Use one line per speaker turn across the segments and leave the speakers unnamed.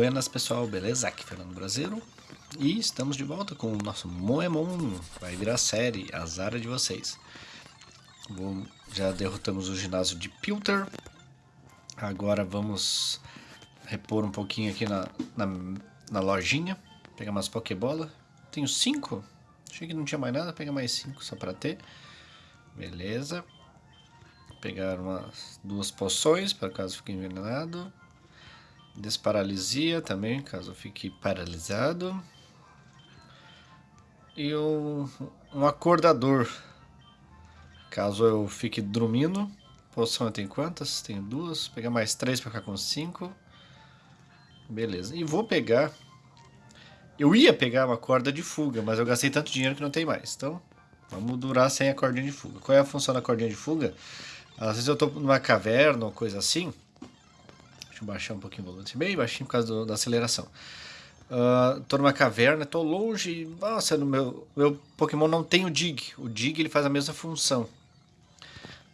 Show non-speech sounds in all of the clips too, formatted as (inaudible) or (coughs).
Buenas pessoal, beleza? Aqui Fernando Brasileiro e estamos de volta com o nosso Moemon, vai virar série, azar de vocês. Bom, já derrotamos o ginásio de Pilter, agora vamos repor um pouquinho aqui na, na, na lojinha, pegar umas Pokébola, tenho cinco, achei que não tinha mais nada, pegar mais cinco só para ter, beleza. Pegar umas duas poções para caso fique envenenado. Desparalisia também, caso eu fique paralisado. E um, acordador, caso eu fique dormindo. Poção eu tenho quantas? Tenho duas. Vou pegar mais três para ficar com cinco. Beleza. E vou pegar... Eu ia pegar uma corda de fuga, mas eu gastei tanto dinheiro que não tem mais. Então, vamos durar sem a cordinha de fuga. Qual é a função da cordinha de fuga? Às vezes eu estou numa caverna ou coisa assim Deixa eu baixar um pouquinho o volume, bem baixinho por causa do, da aceleração. Uh, tô numa caverna, tô longe, nossa, no meu, meu Pokémon não tem o Dig. O Dig ele faz a mesma função.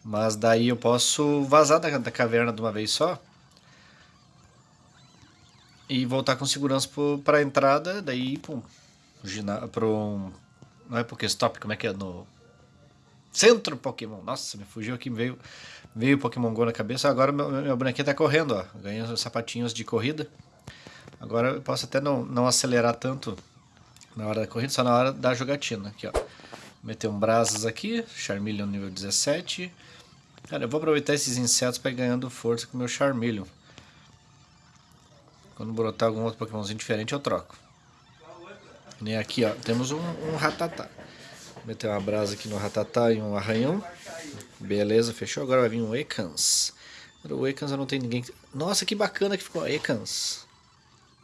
Mas daí eu posso vazar da, da caverna de uma vez só. E voltar com segurança para a entrada, daí pum, pro não é Pokéstop, como é que é no Centro Pokémon. Nossa, me fugiu aqui, veio, veio Pokémon GO na cabeça. Agora meu, meu bonequinho tá correndo, ó. Ganhei os sapatinhos de corrida. Agora eu posso até não, não acelerar tanto na hora da corrida, só na hora da jogatina. Aqui, ó. Meter um brasas aqui, Charmeleon nível 17. Cara, eu vou aproveitar esses insetos para ir ganhando força com o meu Charmeleon. Quando brotar algum outro Pokémonzinho diferente, eu troco. E aqui, ó, temos um, um Ratatá. Meter uma brasa aqui no Ratatá e um arranhão. Beleza, fechou. Agora vai vir um Ekans. O Ekans não tenho ninguém... Nossa, que bacana que ficou Ekans.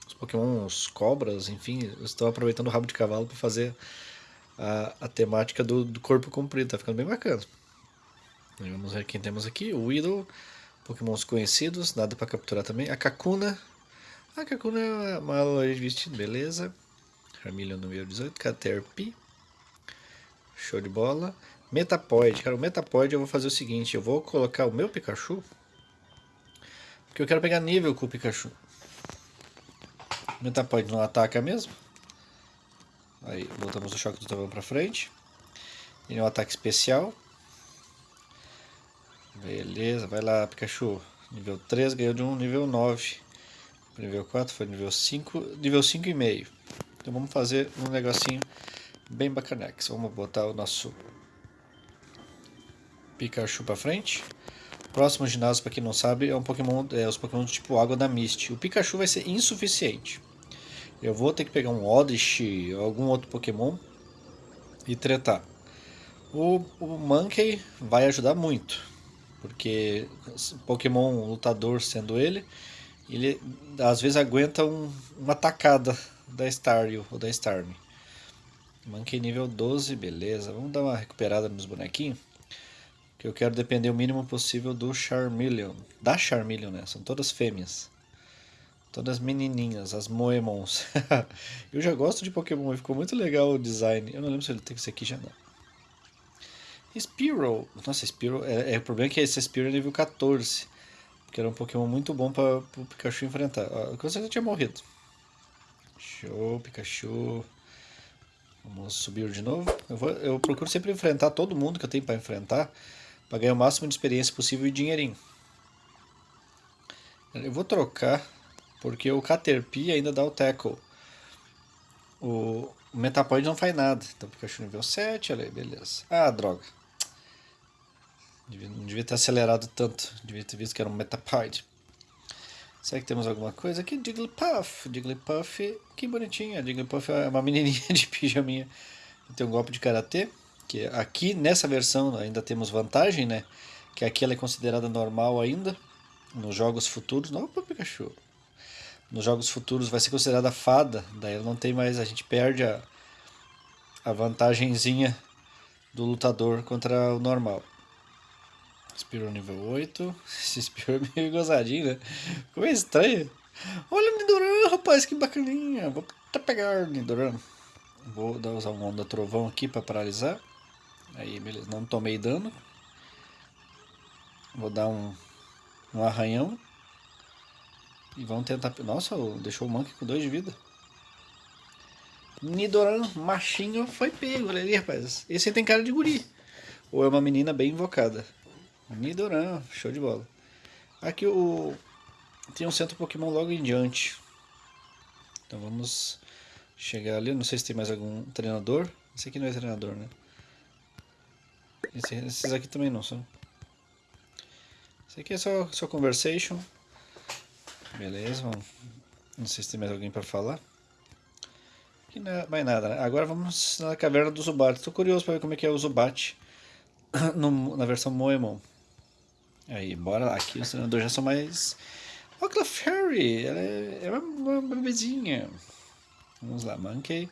Os Pokémon, os cobras, enfim, estão aproveitando o rabo de cavalo para fazer a, a temática do, do, corpo comprido. Tá ficando bem bacana. E vamos ver quem temos aqui. O Weedle, Pokémons conhecidos, nada para capturar também. A Kakuna. A Kakuna é uma loja de vestido, beleza. Charmeleon número 18. Caterpie. Show de bola. Metapoid. Cara, o Metapoid eu vou fazer o seguinte. Eu vou colocar o meu Pikachu. Porque eu quero pegar nível com o Pikachu. O Metapoid não ataca mesmo. Aí, voltamos o choque do trovão pra frente. Ele é um ataque especial. Beleza, vai lá Pikachu. Nível 3 ganhou de 1, nível 9. Nível 4 foi nível 5, nível 5,5. Então vamos fazer um negocinho bem bacanex. Vamos botar o nosso Pikachu para frente. Próximo ginásio, para quem não sabe, é um Pokémon, é os Pokémon do tipo Água da Mist. O Pikachu vai ser insuficiente. Eu vou ter que pegar um Oddish ou algum outro Pokémon e tretar. O, o Monkey vai ajudar muito, porque Pokémon lutador sendo ele, ele às vezes aguenta um, uma tacada da Staryu ou da Starmie. Manquei nível 12, beleza. Vamos dar uma recuperada nos bonequinhos. Que eu quero depender o mínimo possível do Charmeleon. Da Charmeleon, né? São todas fêmeas. Todas menininhas, as Moemons. (laughs) eu já gosto de Pokémon, ficou muito legal o design. Eu não lembro se ele tem que ser aqui já não. Spearow. Nossa, Spearow. É, é, o problema é que esse Spearow é nível 14. Porque era um Pokémon muito bom para o Pikachu enfrentar. Com certeza tinha morrido. Show, Pikachu. Vamos subir de novo. Eu, vou, eu procuro sempre enfrentar todo mundo que eu tenho para enfrentar, para ganhar o máximo de experiência possível e dinheirinho. Eu vou trocar, porque o Caterpie ainda dá o Tackle. O, o Metapod não faz nada. Então Pikachu nível 7, olha aí, beleza. Ah, droga. não devia ter acelerado tanto. Devia ter visto que era um Metapod. Será que temos alguma coisa aqui? Jigglypuff. Jigglypuff, que bonitinha. Jigglypuff é uma (laughs) menininha de pijaminha. Tem um golpe de karatê. Que aqui nessa versão ainda temos vantagem, né? Que aqui ela é considerada normal ainda. Nos jogos futuros. Opa, Pikachu. Nos jogos futuros vai ser considerada fada. Daí ela não tem mais. A gente perde a, a vantagenzinha do lutador contra o normal. Spiro nível 8. (laughs) Esse Spiro é meio gozadinho, né? Ficou meio estranho. Olha o Nidoran, rapaz, que bacaninha. Vou até pegar o Nidoran. Vou dar, usar um onda trovão aqui para paralisar. Aí, beleza. Não tomei dano. Vou dar um, um arranhão. E vão tentar... Nossa, deixou o Monkey com 2 de vida. Nidoran, machinho, foi pego. Olha ali, rapaz. Esse tem cara de guri. Ou é uma menina bem invocada. Nidoran, show de bola. Aqui o... Tem um centro Pokémon logo em diante. Então vamos chegar ali. Não sei se tem mais algum treinador. Esse aqui não é treinador, né? Esse, esses aqui também não são. Esse aqui é só, só conversation. Beleza, vamos. Não sei se tem mais alguém para falar. Aqui não é mais nada, né? Agora vamos na caverna do Zubat. Estou curioso para ver como é que é o Zubat (coughs) no, na versão Moemon. Aí, bora lá. Aqui os treinadores já são mais... Aquela Fairy! Ela é, é uma, bebezinha. Vamos lá, Monkey.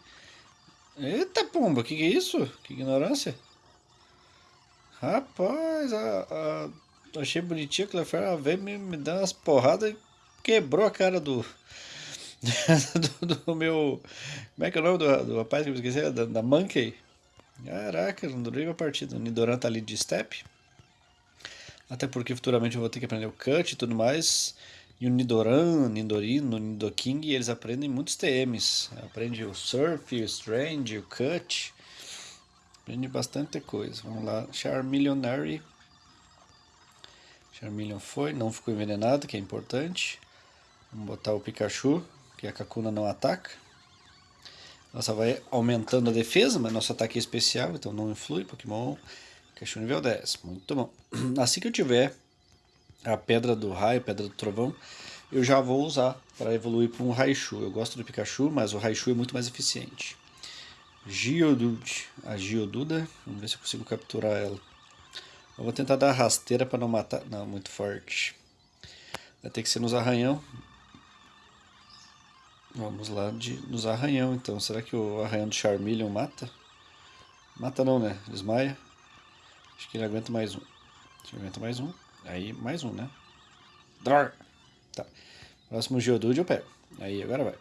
Eita pomba, que que é isso? Que ignorância. Rapaz, a, a, achei bonitinha que ela veio me, me dar umas porradas e quebrou a cara (laughs) do, do, do, meu. Como é que é o nome do, do rapaz que eu esqueci? Da, da Monkey. Caraca, não durei a partida. O Nidoran tá ali de step. Até porque futuramente eu vou ter que aprender o cut e tudo mais. E o Nidoran, Nidorino, Nidoking, eles aprendem muitos TMs. Aprende o Surf, o Strange, o Cut. Aprende bastante coisa. Vamos lá. Charmeleonary. Charmeleon foi, não ficou envenenado, que é importante. Vamos botar o Pikachu, que a Kakuna não ataca. Nossa, vai aumentando a defesa, mas nosso ataque é especial, então não influi. Pokémon Pikachu nível 10. Muito bom. (clears throat) Assim que eu tiver a pedra do raio, pedra do trovão, eu já vou usar para evoluir para um Raichu. Eu gosto do Pikachu, mas o Raichu é muito mais eficiente. Geodude, a Geoduda, vamos ver se eu consigo capturar ela. Eu vou tentar dar rasteira para não matar, não, muito forte. Vai ter que ser nos arranhão. Vamos lá de, nos arranhão então. Será que o arranhão do Charmeleon mata? Mata não, né? Desmaia. Acho que ele aguenta mais um. Acho que aguenta mais um. Aí, mais um, né? Dror. Tá. Próximo Geodude eu pego. Aí, agora vai.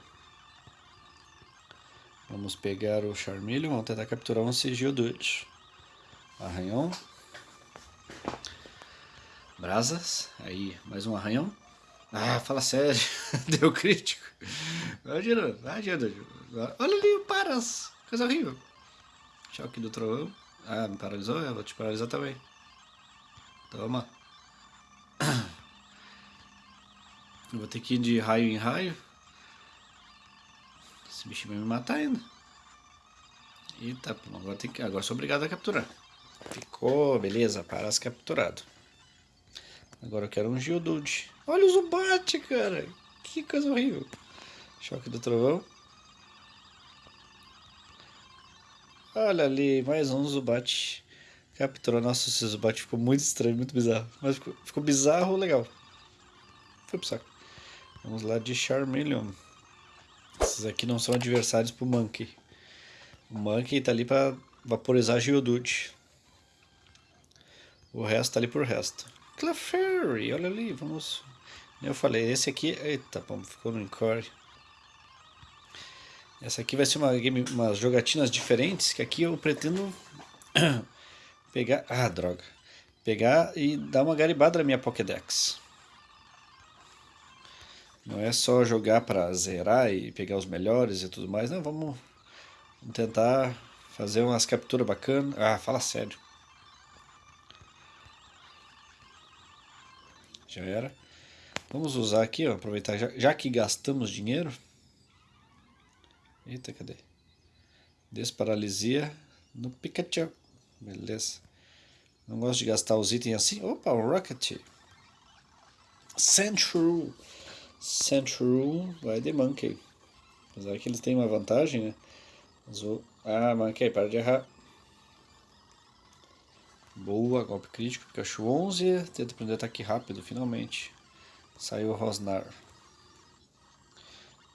Vamos pegar o Charmeleon, vamos tentar capturar um Geodude. Arranhão. Brasas. Aí, mais um arranhão. Ah, fala sério. (laughs) Deu crítico. Vai, Geodude. Olha ali o Paras. Coisa horrível. Choque do trovão. Ah, me paralisou? Eu vou te paralisar também. Toma. Eu vou ter que ir de raio em raio. Esse bicho vai me matar ainda. Eita, agora, tem que, agora sou obrigado a capturar. Ficou, beleza, para capturado. Agora eu quero um Geodude. Olha o Zubat, cara. Que coisa horrível. Choque do trovão. Olha ali, mais um Zubat. Capturou. Nossa, esse Zubat ficou muito estranho, muito bizarro. Mas ficou, ficou bizarro, legal. Foi pro saco. Vamos lá de Charmeleon. Esses aqui não são adversários pro Monkey. O Monkey tá ali pra vaporizar Geodude. O resto tá ali por resto. Clefairy, olha ali, vamos... Eu falei, esse aqui... Eita, bom, ficou no Encore. Essa aqui vai ser uma game, umas jogatinas diferentes, que aqui eu pretendo (clears throat) pegar... Ah, droga. Pegar e dar uma garibada na minha Pokédex. Não é só jogar para zerar e pegar os melhores e tudo mais. Não, vamos, vamos tentar fazer umas capturas bacanas. Ah, fala sério. Já era. Vamos usar aqui, ó, aproveitar, já, já que gastamos dinheiro. Eita, cadê? Desparalisia no Pikachu. Beleza. Não gosto de gastar os itens assim. Opa, um Rocket. Central. Central vai de Monkey. Apesar que eles têm uma vantagem, né? Ah, Monkey, para de errar. Boa, golpe crítico, Pikachu 11. Tenta aprender ataque rápido, finalmente. Saiu o Rosnar.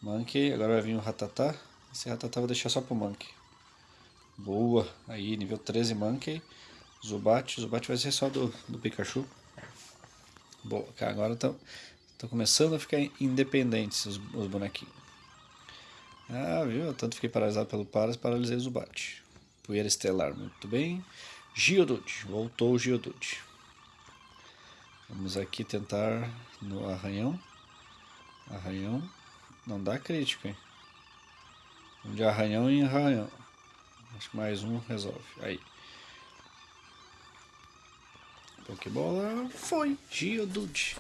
Monkey, agora vai vir o Ratatá. Esse Ratatá vou deixar só pro Monkey. Boa, aí nível 13 Monkey. Zubat, Zubat vai ser só do, do Pikachu. Boa, agora estão começando a ficar independentes os, os bonequinhos. Ah, viu? Tanto fiquei paralisado pelo Paras, paralisei o Zubat. Poeira Estelar, muito bem. Geodude, voltou o Geodude. Vamos aqui tentar no arranhão. Arranhão. Não dá crítico, hein? De arranhão em arranhão. Acho que mais um resolve. Aí. Pokébola foi. Geodude.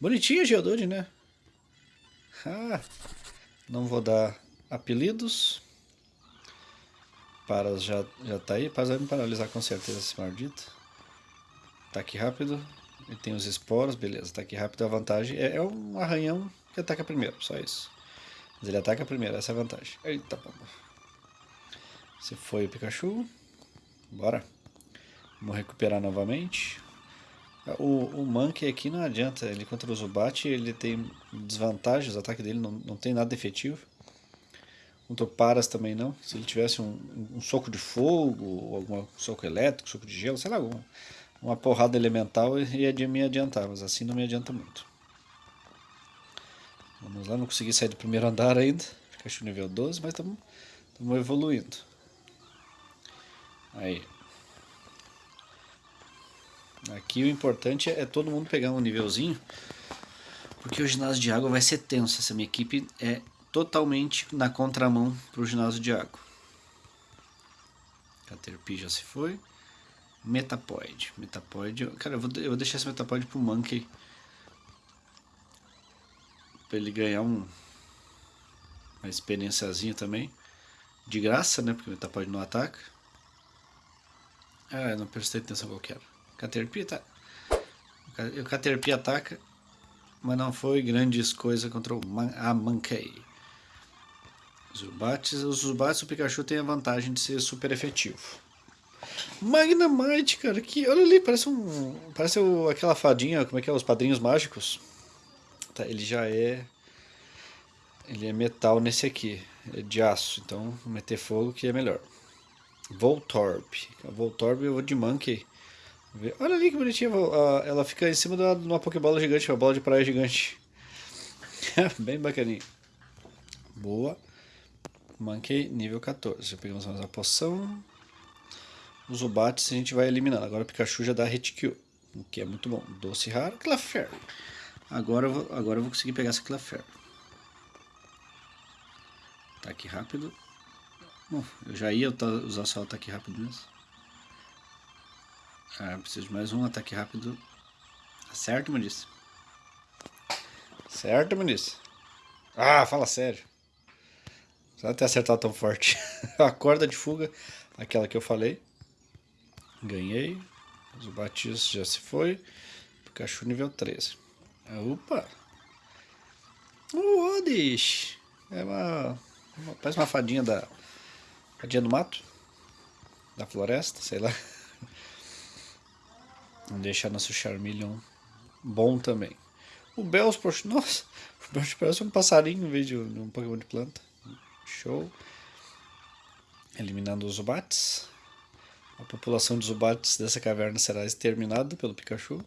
Bonitinho Geodude, né? Ah, não vou dar apelidos. Paras já, já tá aí. Paras vai me paralisar com certeza esse maldito. Ataque rápido. Ele tem os esporos, beleza. Ataque rápido, a vantagem é, é um arranhão que ataca primeiro, só isso. Mas ele ataca primeiro, essa é a vantagem. Eita, pomba. Você foi o Pikachu. Bora. Vamos recuperar novamente. O, o Monkey aqui não adianta, ele contra o Zubat ele tem desvantagens, o ataque dele não, não tem nada efetivo. Contra o Paras também não. Se ele tivesse um, um soco de fogo, algum soco elétrico, soco de gelo, sei lá, alguma, uma porrada elemental ia me adiantar, mas assim não me adianta muito. Vamos lá, não consegui sair do primeiro andar ainda. Pikachu nível 12, mas estamos evoluindo. Aí. Aqui o importante é todo mundo pegar um nívelzinho, porque o ginásio de água vai ser tenso. Essa minha equipe é totalmente na contramão para o ginásio de água. Caterpie já se foi. Metapoid. Metapoid. Cara, eu vou, eu vou deixar esse Metapoid pro Monkey. Pra ele ganhar um, uma experiênciazinha também. De graça, né? Porque o Metapoid não ataca. Ah, eu não prestei atenção qual que era. Caterpie tá. O Caterpie ataca, mas não foi grandes coisas contra o Man a Mankey. Zubates, os Zubates o Pikachu tem a vantagem de ser super efetivo. Magnamite, cara, que olha ali, parece um, parece o, aquela fadinha, como é que é, os padrinhos mágicos. Tá, ele já é ele é metal nesse aqui, é de aço, então meter fogo que é melhor. Voltorb. Voltorb eu vou de Monkey. Olha ali que bonitinha. Ela fica em cima de uma Pokébola gigante, uma bola de praia gigante. (laughs) Bem bacaninha. Boa. Monkey nível 14. Já pegamos mais uma poção. Os Zubates a gente vai eliminando. Agora o Pikachu já dá Reticule. O que é muito bom. Doce raro. Clefairy. Agora agora eu vou conseguir pegar essa Clefairy. Ataque rápido. Bom, eu já ia usar só o ataque rápido mesmo. Ah, preciso de mais um ataque rápido. Certo, Muniz? Certo, Muniz? Ah, fala sério. Só ter acertado tão forte. (laughs) a corda de fuga, aquela que eu falei. Ganhei. O Batista já se foi. Pikachu nível 13. Opa! O Odish! É uma, uma, Parece uma fadinha da. Fadinha do mato. Da floresta, sei lá. Vamos deixar nosso Charmeleon bom também. O Bellsprout, nossa, o parece um passarinho em vez de um Pokémon de planta. Show. Eliminando os Zubats. A população de Zubats dessa caverna será exterminada pelo Pikachu.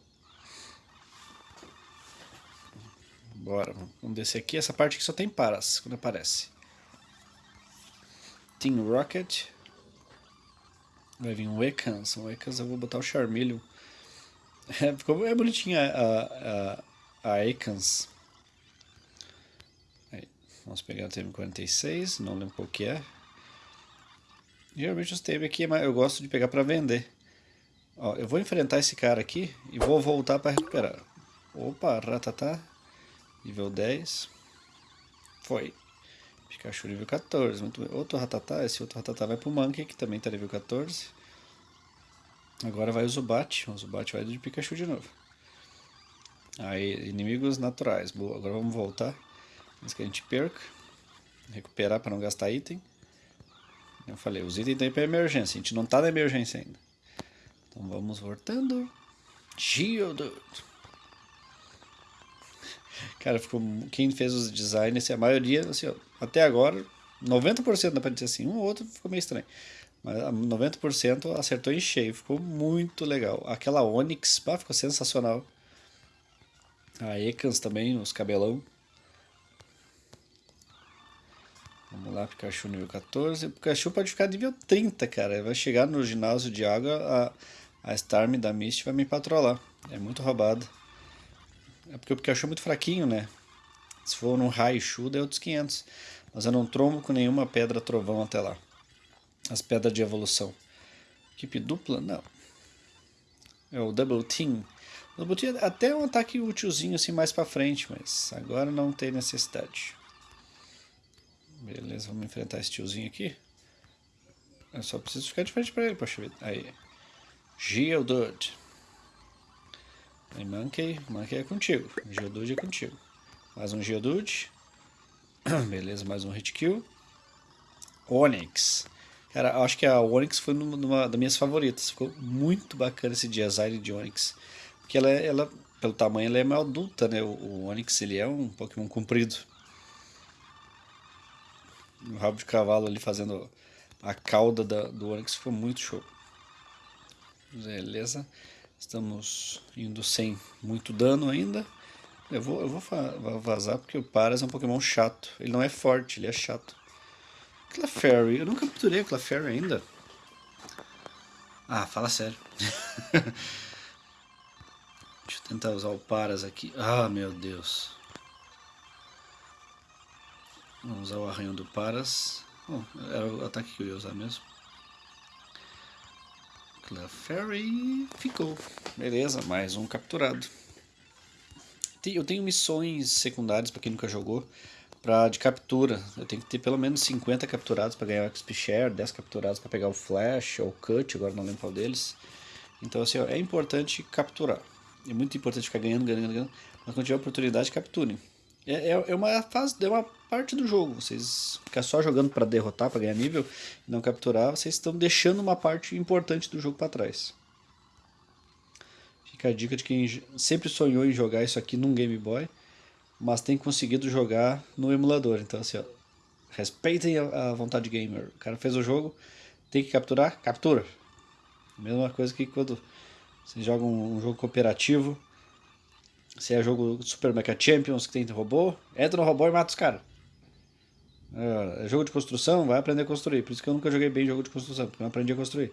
Bora, vamos descer aqui. Essa parte aqui só tem paras quando aparece. Team Rocket. Vai vir um Ekans. Um Ekans eu vou botar o Charmeleon. (laughs) É, ficou, é bonitinha a, a, a Ekans. Vamos pegar o TM46, não lembro qual que é. Geralmente os TM aqui eu gosto de pegar para vender. Ó, eu vou enfrentar esse cara aqui e vou voltar para recuperar. Opa, Ratatá, nível 10. Foi. Pikachu nível 14. Muito bem. Outro Ratatá, esse outro Ratatá vai pro Monkey, que também tá nível 14. Agora vai o Zubat. O Zubat vai de Pikachu de novo. Aí, inimigos naturais. Boa, agora vamos voltar. Antes que a gente perca. Recuperar para não gastar item. Eu falei, os itens estão para emergência. A gente não está na emergência ainda. Então vamos voltando. Geodude. Cara, ficou, quem fez os designs, a maioria, assim, ó, até agora, 90% dá pra dizer assim, um ou outro ficou meio estranho. Mas 90% acertou em cheio, ficou muito legal. Aquela Onix, pá, ficou sensacional. A Ekans também, os cabelão. Vamos lá, Pikachu nível 14. O Pikachu pode ficar nível 30, cara. Vai chegar no ginásio de água, a, a Starmie da Mist vai me patrolar. É muito roubado. É porque o Pikachu é muito fraquinho, né? Se for num Raichu, é outros 500. Mas eu não trombo com nenhuma pedra trovão até lá. As pedras de evolução. Equipe dupla? Não. É o Double Team. Double Team é até um ataque útilzinho assim mais pra frente, mas agora não tem necessidade. Beleza, vamos enfrentar esse tiozinho aqui. Eu só preciso ficar de frente pra ele, poxa vida. Aí. Geodude. Aí Monkey, Monkey é contigo. Geodude é contigo. Mais um Geodude. (clears throat) Beleza, mais um hit kill. Onix. Cara, acho que a Onix foi uma das minhas favoritas. Ficou muito bacana esse design de Onix. Porque ela, ela pelo tamanho, ela é mais adulta, né? O, o Onix, ele é um Pokémon comprido. O rabo de cavalo ali fazendo a cauda da, do Onix ficou muito show. Beleza. Estamos indo sem muito dano ainda. Eu vou, eu vou vazar porque o Paras é um Pokémon chato. Ele não é forte, ele é chato. Clefairy. Eu nunca capturei a Clefairy ainda. Ah, fala sério. (laughs) Deixa eu tentar usar o Paras aqui. Ah, meu Deus. Vamos usar o arranhão do Paras. Bom, era o ataque que eu ia usar mesmo. Clefairy ficou. Beleza, mais um capturado. Eu tenho missões secundárias para quem nunca jogou pra, de captura. Eu tenho que ter pelo menos 50 capturados para ganhar o XP Share, 10 capturados para pegar o Flash ou o Cut, agora não lembro qual deles. Então assim, ó, é importante capturar. É muito importante ficar ganhando, ganhando, ganhando. Mas quando tiver oportunidade, capturem. É, é, é, uma fase, é uma parte do jogo. Vocês ficar só jogando para derrotar, para ganhar nível e não capturar, vocês estão deixando uma parte importante do jogo para trás. Fica a dica de quem sempre sonhou em jogar isso aqui num Game Boy, mas tem conseguido jogar no emulador. Então assim, ó, respeitem a, a vontade gamer. O cara fez o jogo, tem que capturar, captura. Mesma coisa que quando você joga um, um jogo cooperativo, se é jogo Super Mecha Champions que tem robô, entra no robô e mata os caras. É, é jogo de construção, vai aprender a construir. Por isso que eu nunca joguei bem jogo de construção, porque eu não aprendi a construir.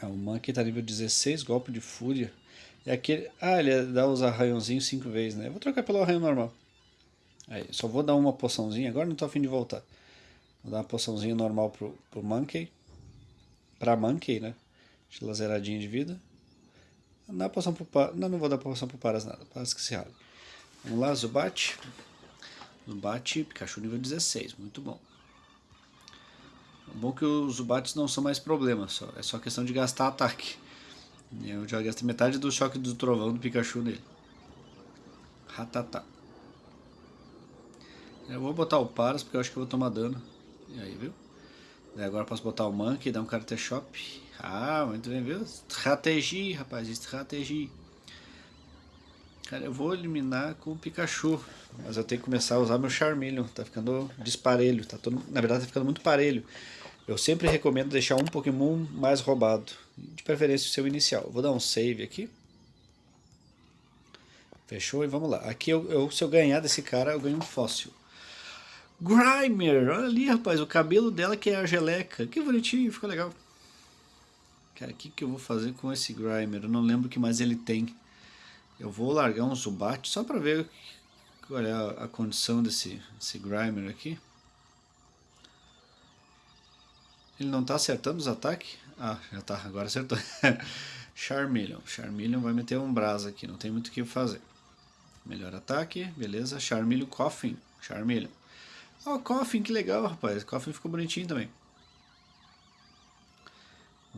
Ah, o Monkey tá nível 16, golpe de fúria. É aquele... Ah, ele dá os arranhãozinhos 5 vezes, né? Eu vou trocar pelo arranhão normal. Aí, só vou dar uma poçãozinha, agora não tô afim de voltar. Vou dar uma poçãozinha normal pro, pro Monkey. Pra Monkey, né? Deixa ela zeradinha de vida. Dá poção pro. Não, não vou dar poção pro Paras nada. Paras que se rale. Vamos lá, Zubat. Zubat, Pikachu nível 16. Muito bom. É bom que os Zubats não são mais problema, só, é só questão de gastar ataque. Eu já gastei metade do choque do trovão do Pikachu nele. Ratatá. Eu vou botar o Paras porque eu acho que eu vou tomar dano. E aí, viu? Daí agora posso botar o Monkey dar um Karate Shop. Ah, muito bem, viu? Estratégia, rapaz, estratégia. Cara, eu vou eliminar com o Pikachu, mas eu tenho que começar a usar meu Charmeleon, tá ficando disparelho, tá todo, na verdade tá ficando muito parelho. Eu sempre recomendo deixar um Pokémon mais roubado, de preferência o seu inicial. Vou dar um save aqui. Fechou? E vamos lá. Aqui, eu, eu, se eu ganhar desse cara, eu ganho um fóssil. Grimer! Olha ali, rapaz, o cabelo dela que é a geleca. Que bonitinho, ficou legal. Cara, o que, que eu vou fazer com esse Grimer? Eu não lembro o que mais ele tem. Eu vou largar um Zubat só para ver qual é a, a condição desse, Grimer aqui. Ele não está acertando os ataques? Ah, já está, agora acertou. (laughs) Charmeleon. Charmeleon vai meter um brasa aqui, não tem muito o que fazer. Melhor ataque, beleza. Charmeleon Coffin. Charmeleon. Oh, Coffin, que legal, rapaz. Coffin ficou bonitinho também.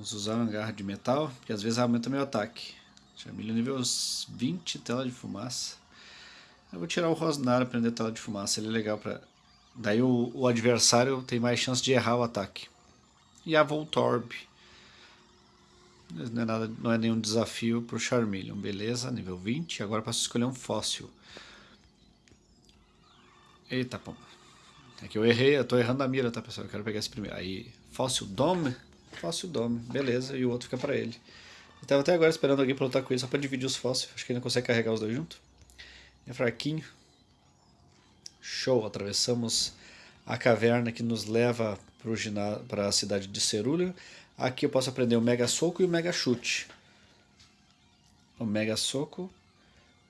Vamos usar uma garra de metal, que às vezes aumenta meu ataque. Charmeleon nível 20, tela de fumaça. Eu vou tirar o Rosnar aprender tela de fumaça, ele é legal para Daí o, o, adversário tem mais chance de errar o ataque. E a Voltorb. Não é, nada, não é nenhum desafio para o Charmeleon, beleza? Nível 20. Agora posso escolher um fóssil. Eita, pô. É que eu errei, eu tô errando a mira, tá pessoal? Eu quero pegar esse primeiro. Aí, fóssil Dome. Fóssil Dome, beleza. E o outro fica para ele. Eu tava até agora esperando alguém pra lutar com ele só pra dividir os fósseis. Acho que ele não consegue carregar os dois juntos. É fraquinho. Show, atravessamos a caverna que nos leva para a cidade de Cerulha. Aqui eu posso aprender o Mega Soco e o Mega Chute. O Mega Soco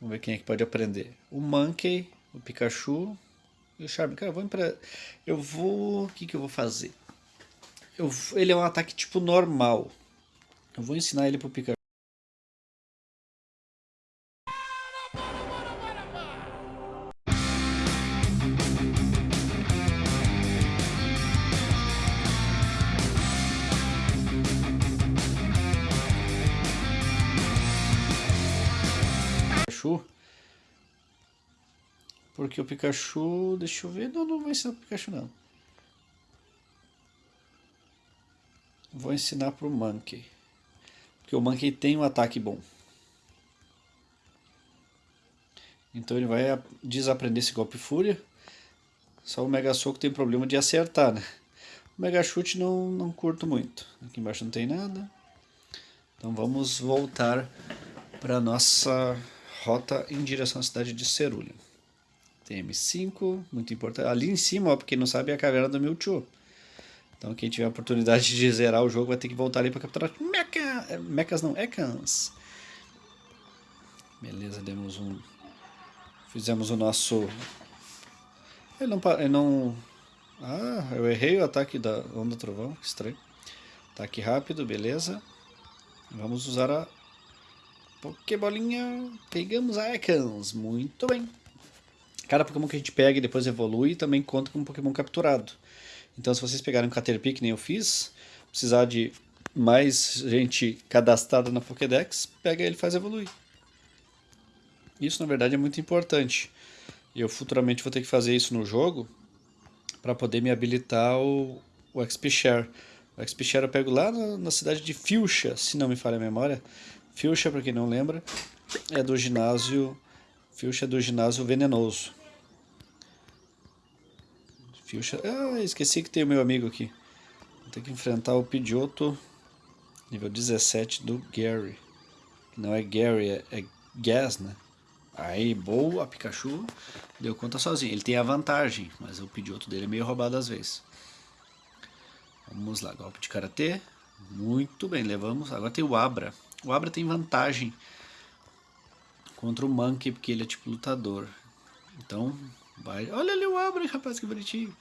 Vamos ver quem é que pode aprender. O Monkey, o Pikachu e o Charme. Cara, eu vou pra... Eu vou... O que, que eu vou fazer? Eu... Ele é um ataque tipo normal. Eu vou ensinar ele pro Pikachu. Pikachu. Porque o Pikachu... Deixa eu ver. Não, não vou ensinar pro Pikachu, não. Vou ensinar pro Monkey. Porque o Monkey tem um ataque bom. Então ele vai desaprender esse golpe Fúria. Só o Mega Soco tem problema de acertar, né? O Mega Chute não, não curto muito. Aqui embaixo não tem nada. Então vamos voltar para nossa rota em direção à cidade de Cerulho. Tem M5, muito importante. Ali em cima, ó, pra quem não sabe, é a caverna do Mewtwo. Então quem tiver a oportunidade de zerar o jogo vai ter que voltar ali para capturar Mecha... É, mechas não, Ekans. Beleza, demos um... Fizemos o nosso... Ele não... Ele não... Ah, eu errei o ataque da Onda Trovão, que estranho. Ataque rápido, beleza. Vamos usar a Pokébolinha, pegamos a Ekans, muito bem. Cada Pokémon que a gente pega e depois evolui também conta com um Pokémon capturado. Então se vocês pegarem um Caterpie, que nem eu fiz, precisar de mais gente cadastrada na Pokédex, pega ele e faz evoluir. Isso na verdade é muito importante. Eu futuramente vou ter que fazer isso no jogo para poder me habilitar o, o XP Share. O XP Share eu pego lá na, na cidade de Fuchsia, se não me falha a memória. Fuchsia, para quem não lembra, é do ginásio. Fuchsia é do ginásio venenoso. Ah, esqueci que tem o meu amigo aqui. Vou ter que enfrentar o Pidgeotto nível 17 do Gary. Não é Gary, é, é Gas, né? Aí, boa, Pikachu deu conta sozinho. Ele tem a vantagem, mas o Pidgeotto dele é meio roubado às vezes. Vamos lá, golpe de Karatê. Muito bem, levamos. Agora tem o Abra. O Abra tem vantagem contra o Monkey, porque ele é tipo lutador. Então, Olha ali o Abra, rapaz, que bonitinho.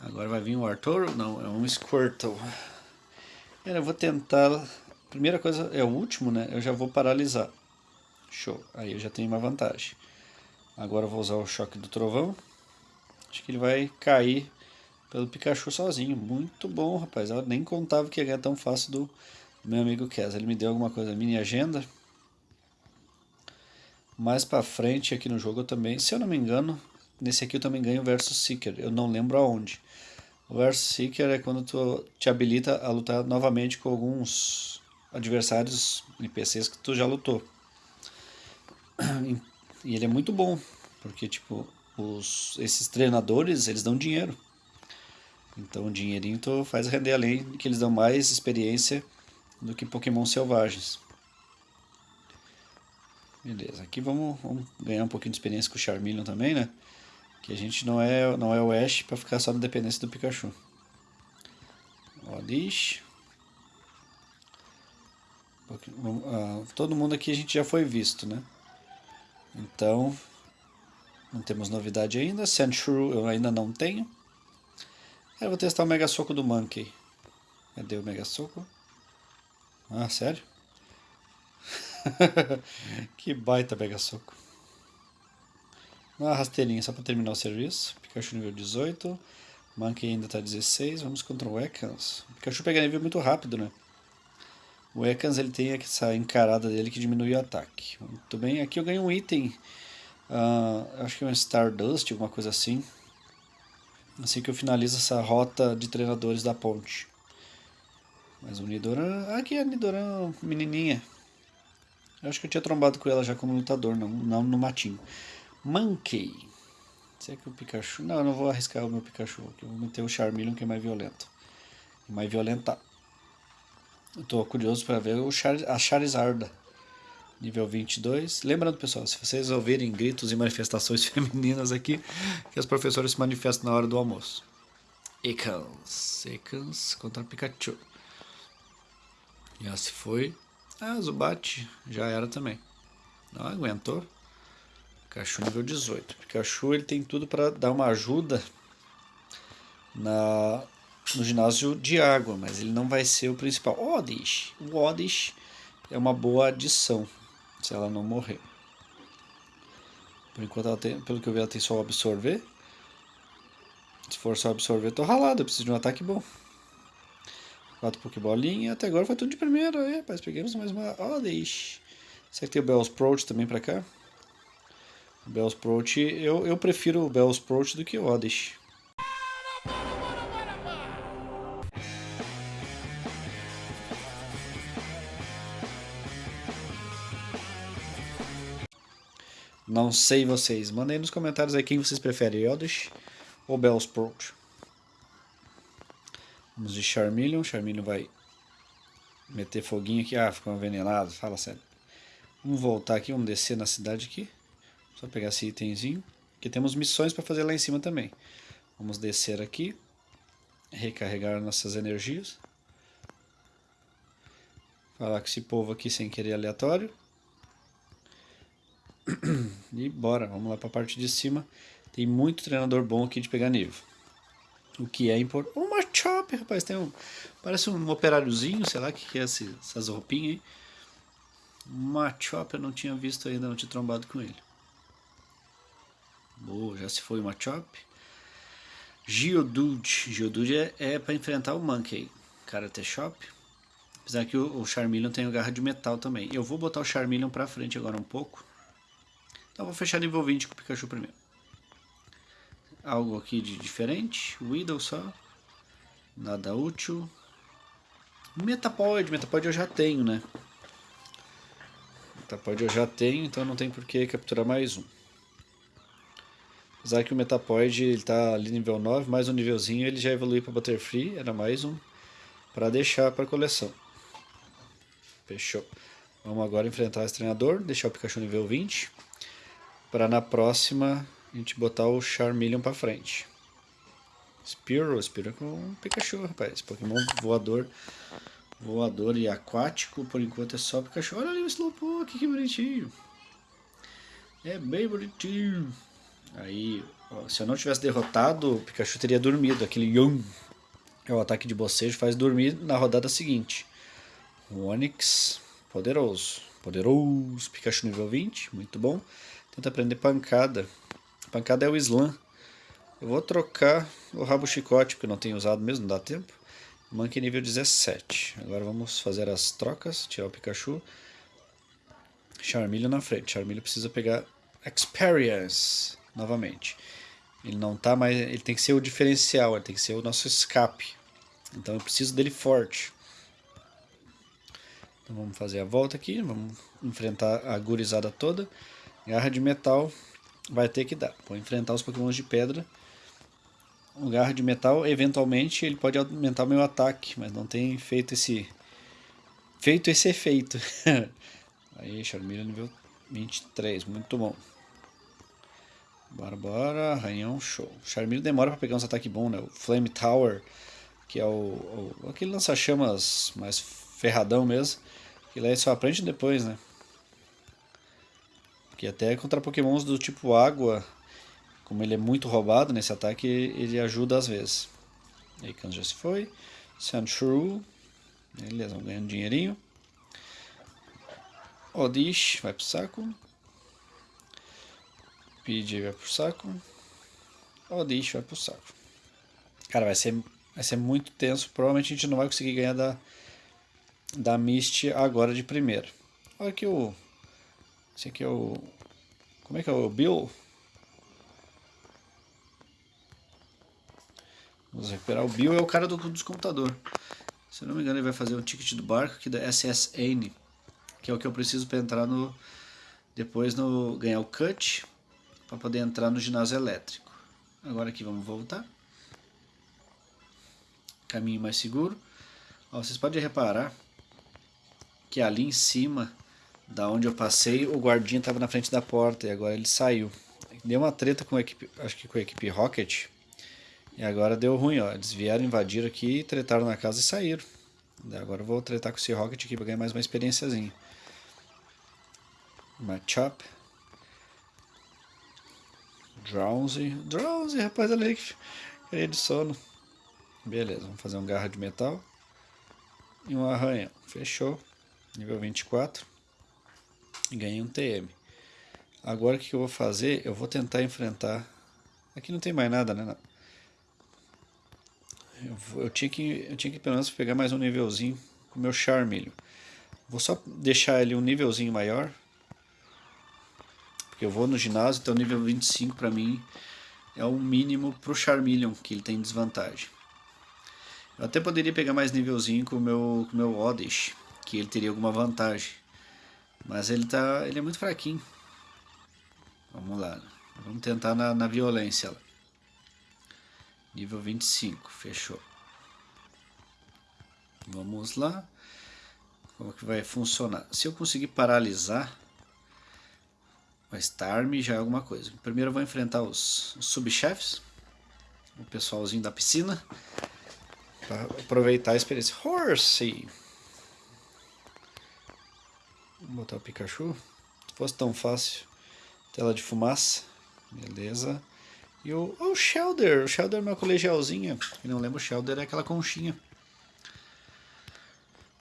Agora vai vir o Arthur? Não, é um Squirtle. Eu vou tentar... Primeira coisa, é o último, né? Eu já vou paralisar. Show. Aí eu já tenho uma vantagem. Agora eu vou usar o choque do trovão. Acho que ele vai cair pelo Pikachu sozinho. Muito bom, rapaz. Eu nem contava que ia ganhar tão fácil do meu amigo Kes. Ele me deu alguma coisa, mini agenda. Mais pra frente aqui no jogo eu também, se eu não me engano, nesse aqui eu também ganho Versus Seeker. Eu não lembro aonde. O Versus Seeker é quando tu te habilita a lutar novamente com alguns adversários NPCs que tu já lutou. E ele é muito bom, porque tipo, os, esses treinadores, eles dão dinheiro. Então o dinheirinho tu faz render além que eles dão mais experiência do que Pokémon selvagens. Beleza, aqui vamos, vamos ganhar um pouquinho de experiência com o Charmeleon também, né? Que a gente não é, não é o Ash para ficar só na dependência do Pikachu. Ó, Dish. Todo mundo aqui a gente já foi visto, né? Então, não temos novidade ainda. Sandshrew eu ainda não tenho. Eu vou testar o Mega Soco do Monkey. Cadê o Mega Soco? Ah, sério? (laughs) que baita Mega Soco. Uma rasteirinha só para terminar o serviço. Pikachu nível 18. Monkey ainda está 16. Vamos contra o Ekans. O Pikachu pega nível muito rápido, né? O Ekans ele tem essa encarada dele que diminui o ataque. Muito bem. Aqui eu ganho um item. Uh, acho que é um Stardust, alguma coisa assim assim que eu finalizo essa rota de treinadores da ponte. Mas o Nidoran... Aqui é a Nidoran menininha. Eu acho que eu tinha trombado com ela já como lutador, não, não no matinho. Monkey. Será que o Pikachu... Não, eu não vou arriscar o meu Pikachu. Eu vou meter o Charmeleon que é mais violento. Mais violenta. Eu tô curioso para ver o Char... a Charizarda nível 22. Lembrando, pessoal, se vocês ouvirem gritos e manifestações (laughs) femininas aqui, que as professoras se manifestam na hora do almoço. Ekans. Ekans contra Pikachu. Já se foi. Ah, Zubat já era também. Não aguentou. Pikachu nível 18. Pikachu ele tem tudo para dar uma ajuda na, no ginásio de água, mas ele não vai ser o principal. Oddish. O Oddish é uma boa adição, se ela não morrer. Por enquanto, tem, pelo que eu vi, ela tem só absorver. Se for só absorver, tô ralado. Eu preciso de um ataque bom. Quatro Pokébolinha. Até agora foi tudo de primeira. É, rapaz, pegamos mais uma Oddish. Será que tem o Bellsprout também pra cá? O Bellsprout, eu, eu prefiro o Bellsprout do que o Oddish. Não sei vocês. Mandem nos comentários aí quem vocês preferem, Oddish ou Bellsprout. Vamos de Charmeleon. Charmeleon vai meter foguinho aqui. Ah, ficou envenenado. Fala sério. Vamos voltar aqui, vamos descer na cidade aqui. Só pegar esse itemzinho. Aqui temos missões para fazer lá em cima também. Vamos descer aqui. Recarregar nossas energias. Falar com esse povo aqui sem querer aleatório. (clears throat) E bora, vamos lá para a parte de cima. Tem muito treinador bom aqui de pegar nível. O que é importante. Uma chop, rapaz. Tem um, parece um operáriozinho, sei lá o que, que é esse, essas roupinhas aí. Machop eu não tinha visto ainda, não tinha trombado com ele. Boa, já se foi o Machop. Geodude. Geodude é, é para enfrentar o Monkey. Karate Shop. Apesar que o, o Charmeleon tem o garra de metal também. Eu vou botar o Charmeleon pra frente agora um pouco. Então vou fechar nível 20 com o Pikachu primeiro. Algo aqui de diferente. Weedle só. Nada útil. Metapod. Metapod eu já tenho, né? Metapod eu já tenho, então não tem por que capturar mais um. Apesar que o Metapod ele tá ali nível 9, mais um nívelzinho ele já evoluiu para Butterfree, era mais um para deixar para coleção. Fechou. Vamos agora enfrentar esse treinador, deixar o Pikachu nível 20, para na próxima a gente botar o Charmeleon para frente. Spearow, Spearow com um Pikachu, rapaz. Pokémon voador voador e aquático, por enquanto é só Pikachu. Olha ali o Slowpoke, que bonitinho. É bem bonitinho. Aí, ó, se eu não tivesse derrotado, o Pikachu teria dormido. Aquele Yum é o ataque de bocejo, faz dormir na rodada seguinte. O Onix, poderoso. Poderoso. Pikachu nível 20, muito bom. Tenta aprender pancada. Pancada é o Slam. Eu vou trocar o rabo chicote, porque não tenho usado mesmo, não dá tempo. Monkey nível 17. Agora vamos fazer as trocas, tirar o Pikachu. Charmeleon na frente. Charmeleon precisa pegar Experience novamente. Ele não tá mais, ele tem que ser o diferencial, ele tem que ser o nosso escape. Então eu preciso dele forte. Então vamos fazer a volta aqui, vamos enfrentar a gurizada toda. Garra de metal vai ter que dar. Vou enfrentar os pokémons de pedra o garra de metal, eventualmente ele pode aumentar o meu ataque, mas não tem feito esse feito esse efeito. (laughs) Aí, Charmeleon nível 23, muito bom. Bora, bora, arranhão, show. Charmeleon demora para pegar uns ataques bons, né? O Flame Tower, que é o, o aquele lança-chamas mais ferradão mesmo, que lá só aprende depois, né? Que até contra pokémons do tipo água como ele é muito roubado nesse ataque, ele ajuda às vezes. Aikans já se foi. Sandshrew. Beleza, vamos ganhando dinheirinho. Odish vai pro saco. PJ vai pro saco. Odish vai pro saco. Cara, vai ser, vai ser muito tenso. Provavelmente a gente não vai conseguir ganhar da, da Mist agora de primeira. Olha aqui o... Esse aqui é o... Como é que é o Bill? Vamos recuperar o Bill, é o cara do, dos computador. Se não me engano, ele vai fazer um ticket do barco aqui da SSN, que é o que eu preciso para entrar no. Depois no ganhar o cut, para poder entrar no ginásio elétrico. Agora aqui vamos voltar. Caminho mais seguro. Ó, vocês podem reparar que ali em cima, da onde eu passei, o guardinha estava na frente da porta e agora ele saiu. Deu uma treta com a equipe, acho que com a equipe Rocket e agora deu ruim, ó. Eles vieram, invadiram aqui, tretaram na casa e saíram. Agora eu vou tretar com esse Rocket aqui pra ganhar mais uma experiênciazinha. Machop. Drowsy. Drowsy, rapaz, ali que queria de sono. Beleza, vamos fazer um garra de metal. E um arranhão. Fechou. Nível 24. Ganhei um TM. Agora o que eu vou fazer? Eu vou tentar enfrentar... Aqui não tem mais nada, né? Eu, eu, tinha que, eu tinha que pelo menos pegar mais um nívelzinho com o meu Charmeleon. Vou só deixar ele um nívelzinho maior. Porque eu vou no ginásio, então nível 25 para mim é o mínimo pro Charmeleon, que ele tem desvantagem. Eu até poderia pegar mais nívelzinho com o meu, com o meu Oddish, que ele teria alguma vantagem. Mas ele, tá, ele é muito fraquinho. Vamos lá. Vamos tentar na, na violência. Nível 25, fechou. Vamos lá. Como que vai funcionar? Se eu conseguir paralisar o Starm já é alguma coisa. Primeiro eu vou enfrentar os, os subchefes, o pessoalzinho da piscina, para aproveitar a experiência. Horsey! Vou botar o Pikachu. Se fosse tão fácil. Tela de fumaça. Beleza. E o, o Shelder. O Shelder é uma colegialzinha. Quem não lembra, o Shelder é aquela conchinha.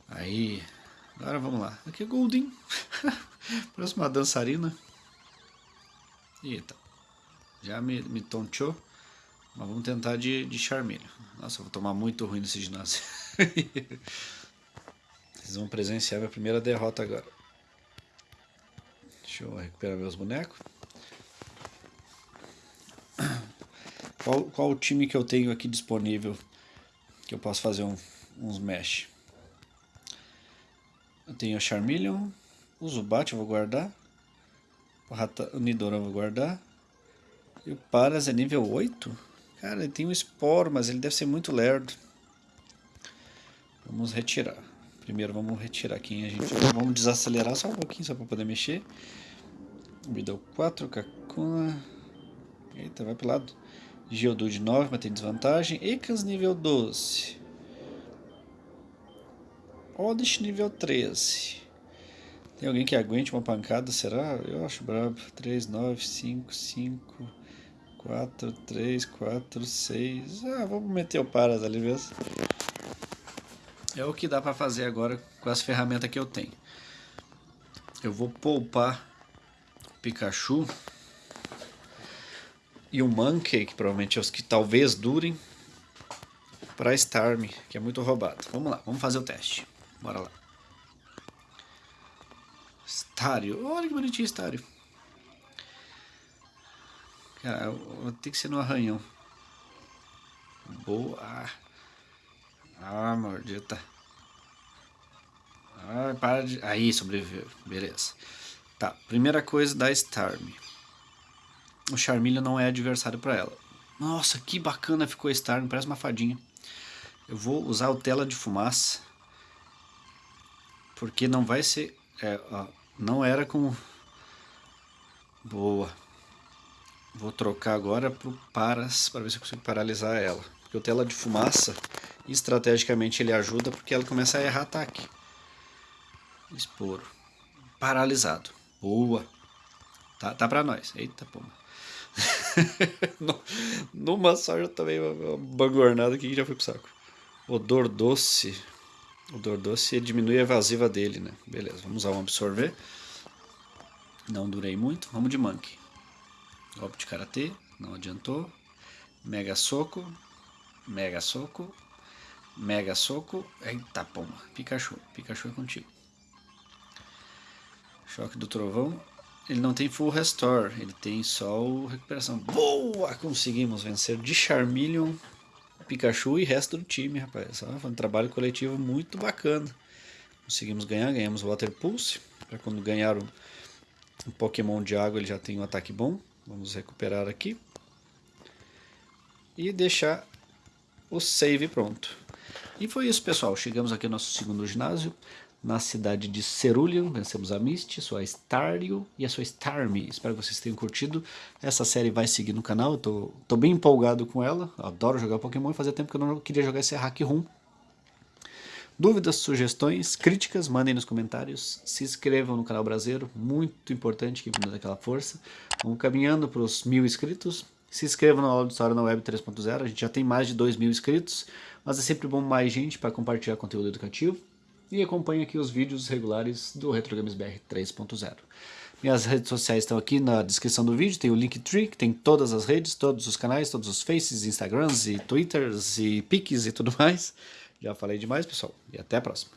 Aí. Agora vamos lá. Aqui é Goldin. (laughs) Parece uma dançarina. Eita. Já me, me tonteou. Mas vamos tentar de, de Charmeleon. Nossa, eu vou tomar muito ruim nesse ginásio. (laughs) Vocês vão presenciar minha primeira derrota agora. Deixa eu recuperar meus bonecos. Qual, qual o time que eu tenho aqui disponível que eu posso fazer um, uns mesh? Eu tenho o Charmeleon, o Zubat eu vou guardar, o, Rata, o Nidorah eu vou guardar, e o Paras é nível 8? Cara, ele tem um Sporo, mas ele deve ser muito lerdo. Vamos retirar. Primeiro vamos retirar quem a gente... Vamos desacelerar só um pouquinho, só para poder mexer. Deu 4, Kakuna... Eita, vai pro lado. Geodude 9, mas tem desvantagem. Ekans nível 12. Oddish nível 13. Tem alguém que aguente uma pancada, será? Eu acho brabo. 3, 9, 5, 5, 4, 3, 4, 6. Ah, vamos meter o Paras ali mesmo. É o que dá pra fazer agora com as ferramentas que eu tenho. Eu vou poupar Pikachu e o Monkey, que provavelmente é os que talvez durem, para Starmie, que é muito roubado. Vamos lá, vamos fazer o teste. Bora lá. Estário. Olha que bonitinho estário. Cara, ter que ser no arranhão. Boa. Ah, mordita. Ah, para de... Aí, sobreviveu. Beleza. Tá, primeira coisa da Starmie o Charmeleon não é adversário para ela. Nossa, que bacana ficou a Starmie, parece uma fadinha. Eu vou usar o tela de fumaça. Porque não vai ser... É, ó, não era com... Boa. Vou trocar agora pro Paras, para ver se eu consigo paralisar ela. Porque o tela de fumaça, estrategicamente ele ajuda porque ela começa a errar ataque. Esporo. Paralisado. Boa. Tá, tá pra nós. Eita, pomba. (laughs) Numa só já tomei uma bagornada aqui que já foi pro saco. Odor doce. Odor doce diminui a evasiva dele, né? Beleza, vamos usar um absorver. Não durei muito. Vamos de Monkey. Golpe de Karatê. Não adiantou. Mega Soco. Mega Soco. Mega Soco. Eita pomba. Pikachu. Pikachu é contigo. Choque do Trovão. Ele não tem full restore, ele tem só o recuperação. Boa! Conseguimos vencer de Charmeleon, Pikachu e resto do time, rapaz. Foi um trabalho coletivo muito bacana. Conseguimos ganhar, ganhamos Water Pulse. Para quando ganhar o, o Pokémon de água ele já tem um ataque bom. Vamos recuperar aqui. E deixar o save pronto. E foi isso, pessoal. Chegamos aqui ao nosso segundo ginásio na cidade de Cerulean, vencemos a Misty, sua Staryu e a sua Starmie. Espero que vocês tenham curtido. Essa série vai seguir no canal, eu tô, tô bem empolgado com ela. Adoro jogar Pokémon e fazia tempo que eu não queria jogar esse Hack Room.
Dúvidas, sugestões, críticas, mandem nos comentários. Se inscrevam no canal Brasileiro, muito importante que nos dê aquela força. Vamos caminhando para os mil inscritos. Se inscrevam no aula de História na Web 3.0, a gente já tem mais de 2 mil inscritos, mas é sempre bom mais gente para compartilhar conteúdo educativo. E acompanhe aqui os vídeos regulares do RetroGames BR 3.0. Minhas redes sociais estão aqui na descrição do vídeo, tem o Linktree, que tem todas as redes, todos os canais, todos os faces, Instagrams e Twitters e Pics e tudo (laughs) mais. Já falei demais, pessoal, e até a próxima.